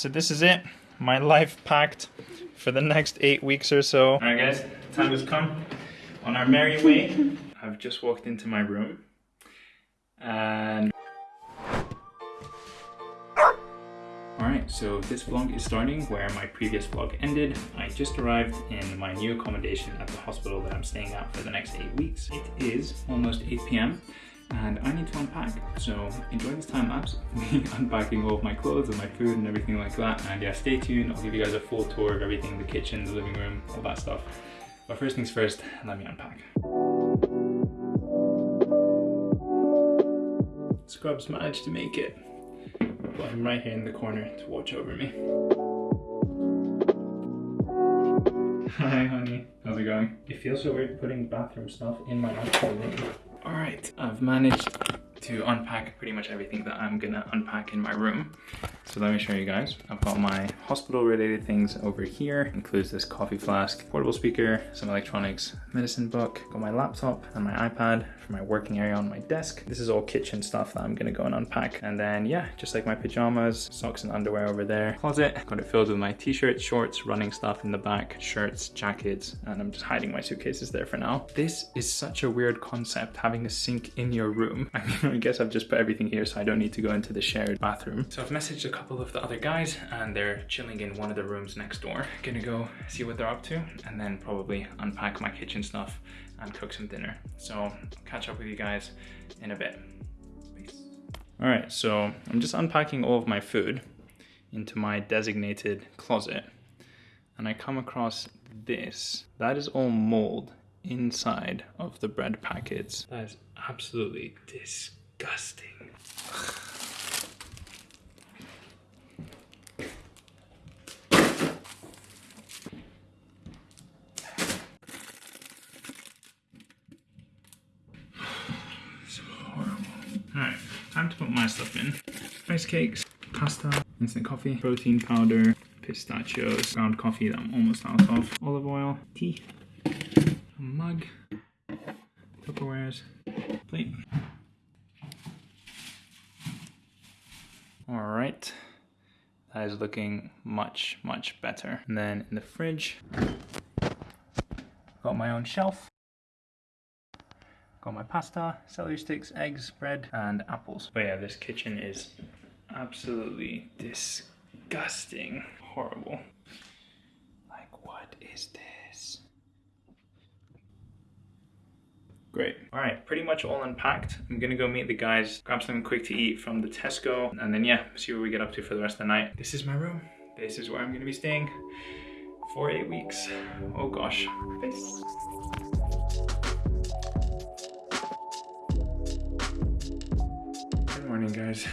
so this is it. My life packed for the next eight weeks or so. Alright guys, time has come. On our merry way. I've just walked into my room. And Alright, so this vlog is starting where my previous vlog ended. I just arrived in my new accommodation at the hospital that I'm staying at for the next 8 weeks. It is almost 8 p.m. and I need to unpack. So enjoy this time lapse, me unpacking all of my clothes and my food and everything like that. And yeah, stay tuned. I'll give you guys a full tour of everything, the kitchen, the living room, all that stuff. But first things first, let me unpack. Scrubs managed to make it but I'm right here in the corner to watch over me. Hi honey, how's it going? It feels so weird putting bathroom stuff in my actual room. Alright, I've managed to unpack pretty much everything that I'm gonna unpack in my room. So let me show you guys. I've got my hospital related things over here. Includes this coffee flask, portable speaker, some electronics, medicine book, got my laptop and my iPad for my working area on my desk. This is all kitchen stuff that I'm gonna go and unpack. And then yeah, just like my pajamas, socks and underwear over there. Closet, got it filled with my t-shirts, shorts, running stuff in the back, shirts, jackets, and I'm just hiding my suitcases there for now. This is such a weird concept, having a sink in your room. I mean, I guess I've just put everything here so I don't need to go into the shared bathroom. So I've messaged a couple of the other guys and they're chilling in one of the rooms next door. Gonna go see what they're up to and then probably unpack my kitchen stuff and cook some dinner. So catch up with you guys in a bit. Peace. All right, so I'm just unpacking all of my food into my designated closet and I come across this. That is all mold inside of the bread packets. That is absolutely disgusting disgusting. so horrible. Alright, time to put my stuff in. Rice cakes, pasta, instant coffee, protein powder, pistachios, ground coffee that I'm almost out of, olive oil, tea, a mug, Tupperwares, plate. All right, that is looking much, much better. And then in the fridge, got my own shelf. Got my pasta, celery sticks, eggs, bread, and apples. But yeah, this kitchen is absolutely disgusting. Horrible. Like, what is this? Great. All right, pretty much all unpacked. I'm gonna go meet the guys, grab something quick to eat from the Tesco, and then yeah, see what we get up to for the rest of the night. This is my room. This is where I'm gonna be staying for eight weeks. Oh gosh. Peace. Guys.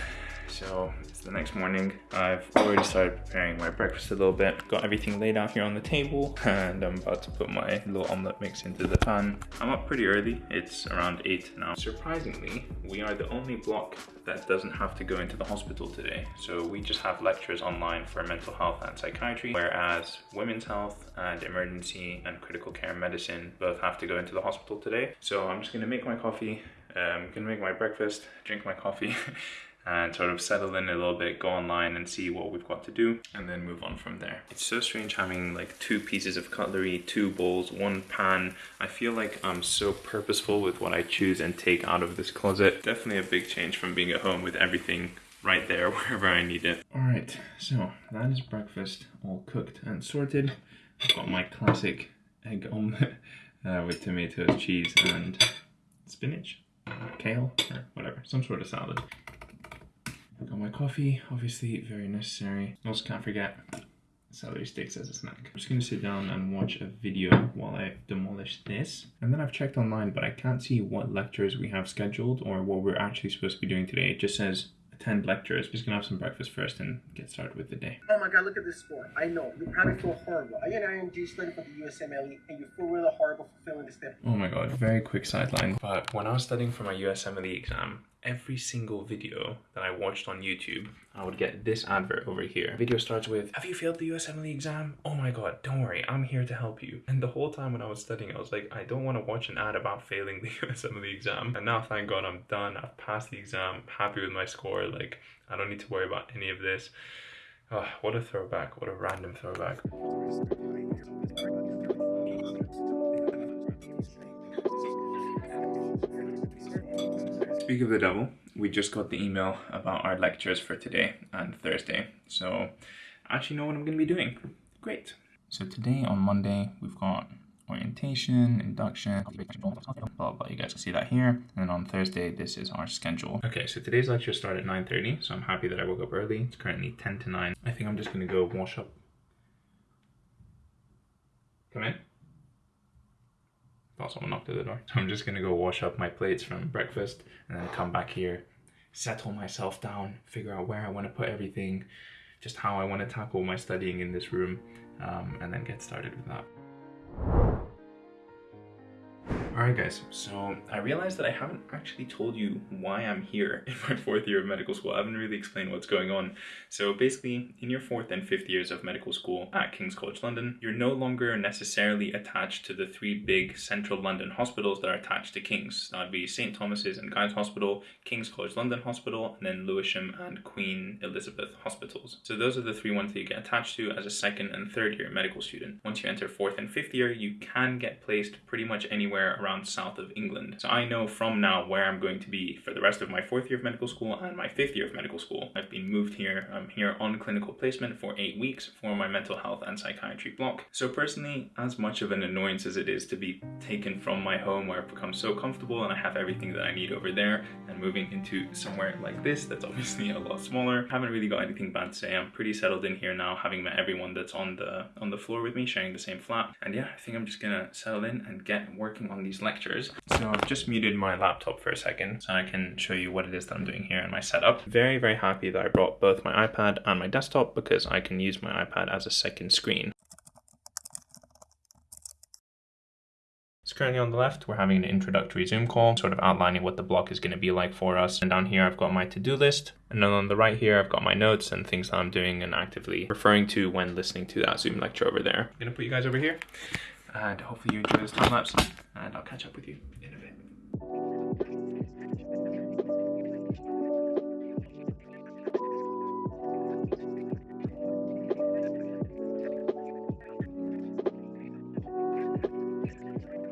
So it's the next morning. I've already started preparing my breakfast a little bit. Got everything laid out here on the table and I'm about to put my little omelette mix into the pan. I'm up pretty early. It's around 8 now. Surprisingly, we are the only block that doesn't have to go into the hospital today. So we just have lectures online for mental health and psychiatry, whereas women's health and emergency and critical care medicine both have to go into the hospital today. So I'm just gonna make my coffee, um, gonna make my breakfast, drink my coffee, and sort of settle in a little bit, go online and see what we've got to do, and then move on from there. It's so strange having like two pieces of cutlery, two bowls, one pan. I feel like I'm so purposeful with what I choose and take out of this closet. Definitely a big change from being at home with everything right there wherever I need it. All right, so that is breakfast all cooked and sorted. I've got my classic egg omelette uh, with tomatoes, cheese, and spinach, kale, or whatever, some sort of salad. Got my coffee, obviously very necessary. Also can't forget celery sticks as a snack. I'm just gonna sit down and watch a video while I demolish this. And then I've checked online, but I can't see what lectures we have scheduled or what we're actually supposed to be doing today. It just says attend lectures. Just gonna have some breakfast first and get started with the day. Oh my god, look at this sport. I know, you probably feel horrible. Are you an IMG studying for the USMLE and you feel really horrible for failing this step? Oh my god, very quick sideline. But when I was studying for my USMLE exam, every single video that I watched on YouTube, I would get this advert over here. video starts with, have you failed the USMLE exam? Oh my god, don't worry, I'm here to help you. And the whole time when I was studying, I was like, I don't want to watch an ad about failing the USMLE exam. And now, thank god, I'm done. I've passed the exam, happy with my score. Like, I don't need to worry about any of this. Oh, what a throwback. What a random throwback. Speak of the devil, we just got the email about our lectures for today and Thursday. So I actually know what I'm going to be doing. Great. So today on Monday, we've got orientation, induction, blah, blah. You guys can see that here. And then on Thursday, this is our schedule. Okay, so today's lecture started at 9.30, so I'm happy that I woke up early. It's currently 10 to 9. I think I'm just gonna go wash up. Come in. Thought someone knocked at the door. So I'm just gonna go wash up my plates from breakfast and then come back here, settle myself down, figure out where I wanna put everything, just how I wanna tackle my studying in this room, um, and then get started with that. Alright guys, so I realized that I haven't actually told you why I'm here in my fourth year of medical school. I haven't really explained what's going on. So basically, in your fourth and fifth years of medical school at King's College London, you're no longer necessarily attached to the three big central London hospitals that are attached to King's. That would be St Thomas's and Guy's Hospital, King's College London Hospital, and then Lewisham and Queen Elizabeth Hospitals. So those are the three ones that you get attached to as a second and third year medical student. Once you enter fourth and fifth year, you can get placed pretty much anywhere around south of England. So I know from now where I'm going to be for the rest of my fourth year of medical school and my fifth year of medical school. I've been moved here. I'm here on clinical placement for eight weeks for my mental health and psychiatry block. So personally, as much of an annoyance as it is to be taken from my home where I've become so comfortable and I have everything that I need over there and moving into somewhere like this that's obviously a lot smaller. I haven't really got anything bad to say. I'm pretty settled in here now, having met everyone that's on the on the floor with me, sharing the same flat. And yeah, I think I'm just gonna settle in and get working on these lectures. So I've just muted my laptop for a second so I can show you what it is that I'm doing here in my setup. Very, very happy that I brought both my iPad and my desktop because I can use my iPad as a second screen. Currently on the left, we're having an introductory Zoom call, sort of outlining what the block is going to be like for us. And down here, I've got my to-do list. And then on the right here, I've got my notes and things that I'm doing and actively referring to when listening to that Zoom lecture over there. I'm going to put you guys over here and hopefully you enjoy this time lapse and I'll catch up with you in a bit.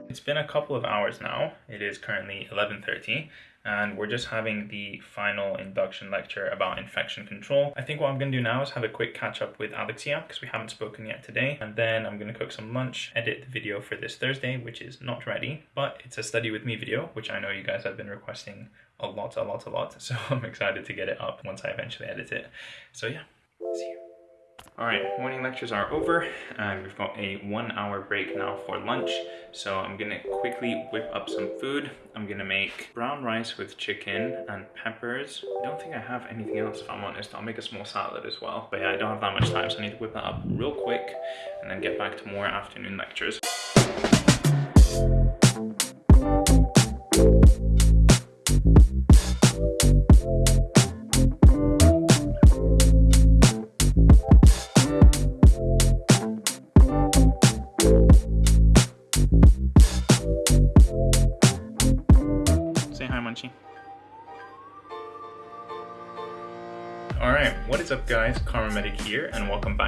It's been a couple of hours now. It is currently 11.30 and we're just having the final induction lecture about infection control. I think what I'm gonna do now is have a quick catch up with Alexia because we haven't spoken yet today and then I'm gonna cook some lunch, edit the video for this Thursday which is not ready but it's a study with me video which I know you guys have been requesting a lot, a lot, a lot so I'm excited to get it up once I eventually edit it. So yeah, see you. All right, morning lectures are over and we've got a one hour break now for lunch. So I'm gonna quickly whip up some food. I'm gonna make brown rice with chicken and peppers. I don't think I have anything else if I'm honest. I'll make a small salad as well. But yeah, I don't have that much time so I need to whip that up real quick and then get back to more afternoon lectures.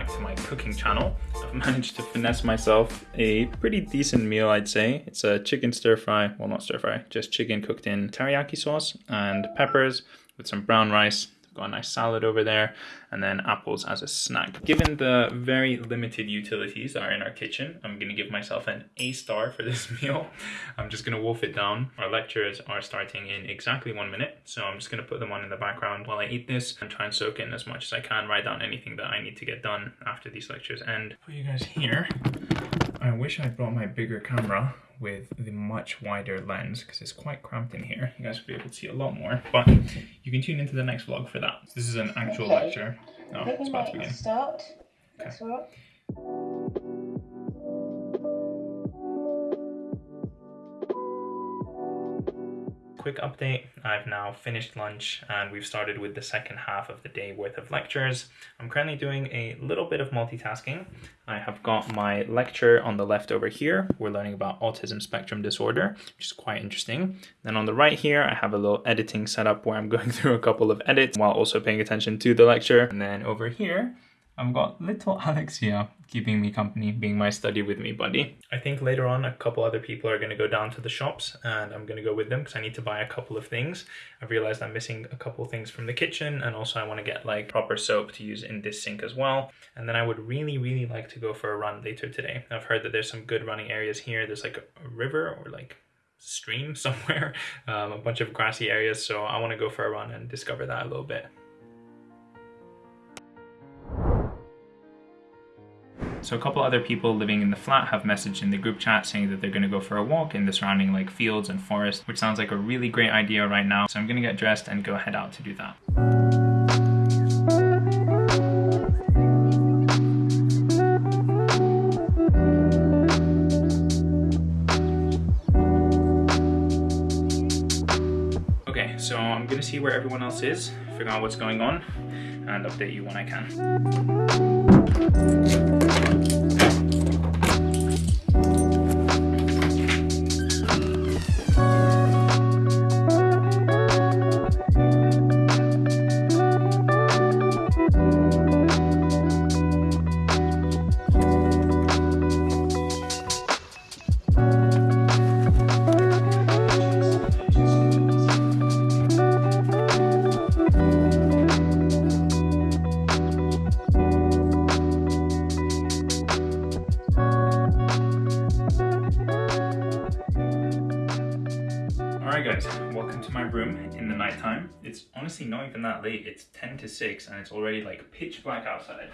To my cooking channel. I've managed to finesse myself a pretty decent meal I'd say. It's a chicken stir fry, well not stir fry, just chicken cooked in teriyaki sauce and peppers with some brown rice, got a nice salad over there, and then apples as a snack. Given the very limited utilities that are in our kitchen, I'm gonna give myself an A star for this meal. I'm just gonna wolf it down. Our lectures are starting in exactly one minute, so I'm just gonna put them on in the background while I eat this and try and soak in as much as I can, write down anything that I need to get done after these lectures end. For you guys here, I wish I brought my bigger camera with the much wider lens because it's quite cramped in here. You guys will be able to see a lot more, but you can tune into the next vlog for that. This is an actual okay. lecture. Oh, it's about to begin. Start. Okay. Quick update. I've now finished lunch and we've started with the second half of the day worth of lectures. I'm currently doing a little bit of multitasking. I have got my lecture on the left over here. We're learning about autism spectrum disorder, which is quite interesting. Then on the right here, I have a little editing setup where I'm going through a couple of edits while also paying attention to the lecture. And then over here, I've got little Alex here keeping me company, being my study with me buddy. I think later on a couple other people are going to go down to the shops and I'm going to go with them because I need to buy a couple of things. I've realized I'm missing a couple things from the kitchen and also I want to get like proper soap to use in this sink as well. And then I would really, really like to go for a run later today. I've heard that there's some good running areas here. There's like a river or like stream somewhere, um, a bunch of grassy areas. So I want to go for a run and discover that a little bit. So a couple other people living in the flat have messaged in the group chat saying that they're going to go for a walk in the surrounding like fields and forest, which sounds like a really great idea right now. So I'm going to get dressed and go head out to do that. Okay, so I'm gonna see where everyone else is, figure out what's going on, and update you when I can. It's honestly not even that late, it's 10 to 6 and it's already like pitch black outside.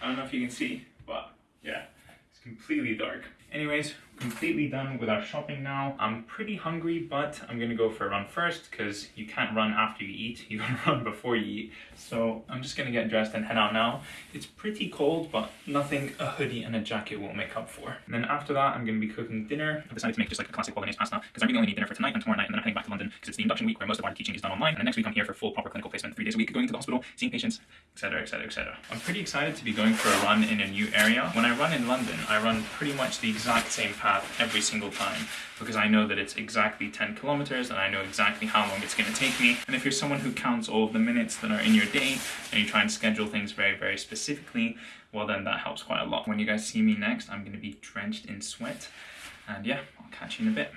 I don't know if you can see, but yeah, it's completely dark. Anyways, completely done with our shopping now. I'm pretty hungry, but I'm gonna go for a run first because you can't run after you eat, you gotta run before you eat. So I'm just gonna get dressed and head out now. It's pretty cold, but nothing a hoodie and a jacket won't make up for. And then after that, I'm gonna be cooking dinner. I've decided to make just like a classic bolognese pasta because I really only need dinner for tonight and tomorrow night, and then I'm heading back to London because it's the induction week where most of our teaching is done online. And next week I'm here for full proper clinical placement, three days a week, going to the hospital, seeing patients, etc., etc., etc. I'm pretty excited to be going for a run in a new area. When I run in London, I run pretty much the exact same path every single time because I know that it's exactly 10 kilometers and I know exactly how long it's going to take me. And if you're someone who counts all of the minutes that are in your day and you try and schedule things very, very specifically, well, then that helps quite a lot. When you guys see me next, I'm going to be drenched in sweat. And yeah, I'll catch you in a bit.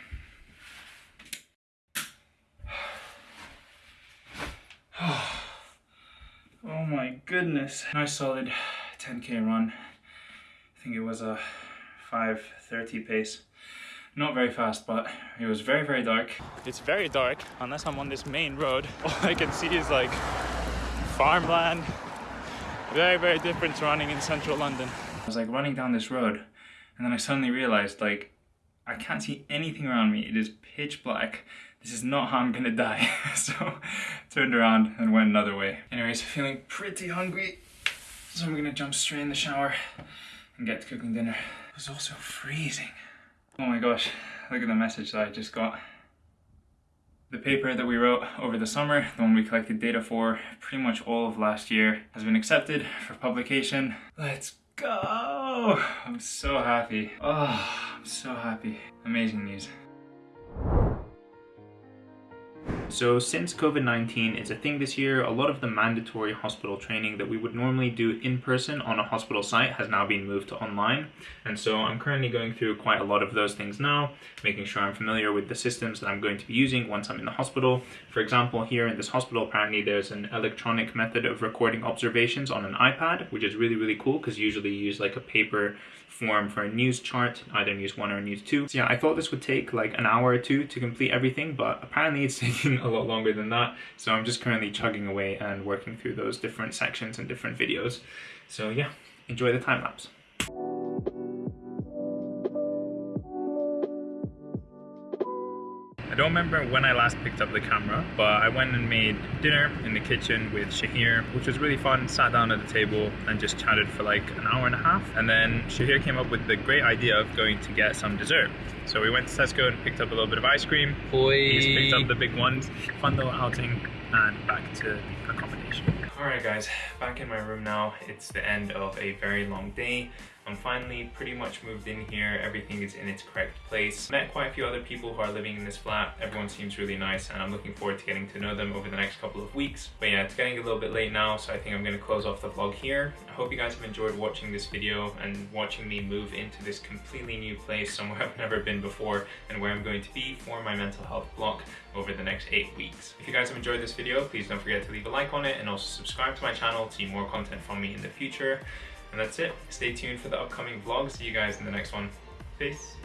oh my goodness. Nice solid 10k run. I think it was a 5.30 pace. Not very fast, but it was very, very dark. It's very dark, unless I'm on this main road. All I can see is like farmland. Very, very different to running in central London. I was like running down this road, and then I suddenly realized like, I can't see anything around me. It is pitch black. This is not how I'm gonna die. so turned around and went another way. Anyways, feeling pretty hungry. So I'm gonna jump straight in the shower and get to cooking dinner. It was also freezing. Oh my gosh, look at the message that I just got. The paper that we wrote over the summer, the one we collected data for pretty much all of last year, has been accepted for publication. Let's go! I'm so happy. Oh, I'm so happy. Amazing news. So since COVID-19 is a thing this year, a lot of the mandatory hospital training that we would normally do in person on a hospital site has now been moved to online. And so I'm currently going through quite a lot of those things now, making sure I'm familiar with the systems that I'm going to be using once I'm in the hospital. For example, here in this hospital, apparently there's an electronic method of recording observations on an iPad, which is really, really cool because usually you use like a paper form for a news chart, either news one or news two. So yeah, I thought this would take like an hour or two to complete everything, but apparently it's taking a lot longer than that. So I'm just currently chugging away and working through those different sections and different videos. So yeah, enjoy the time lapse. Don't remember when I last picked up the camera, but I went and made dinner in the kitchen with Shahir, which was really fun. Sat down at the table and just chatted for like an hour and a half. And then Shahir came up with the great idea of going to get some dessert. So we went to Tesco and picked up a little bit of ice cream. Boy. He's picked up the big ones. Fun little outing and back to accommodation. Alright guys, back in my room now. It's the end of a very long day. I'm finally pretty much moved in here. Everything is in its correct place. Met quite a few other people who are living in this flat. Everyone seems really nice and I'm looking forward to getting to know them over the next couple of weeks. But yeah, it's getting a little bit late now, so I think I'm gonna close off the vlog here. I hope you guys have enjoyed watching this video and watching me move into this completely new place, somewhere I've never been before and where I'm going to be for my mental health block over the next eight weeks. If you guys have enjoyed this video, please don't forget to leave a like on it and also subscribe to my channel to see more content from me in the future. And that's it. Stay tuned for the upcoming vlog. See you guys in the next one. Peace.